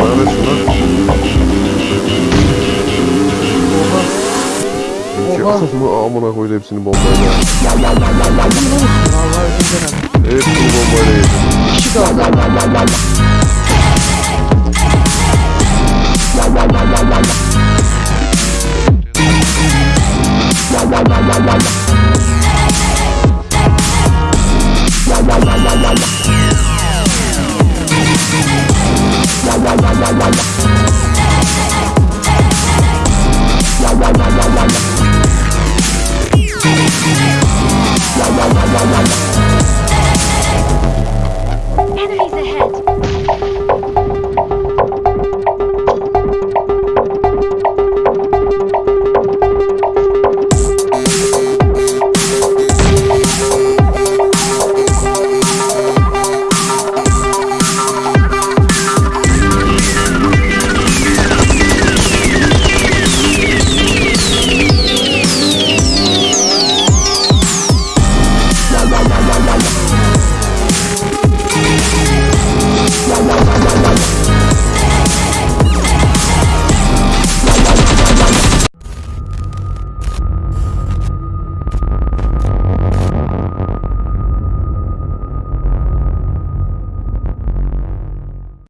Bana ver şunu. Oha. Bunu amına koydu hepsini bombayla. Hepsini bombayla yedim. İki kaldı. la la la la la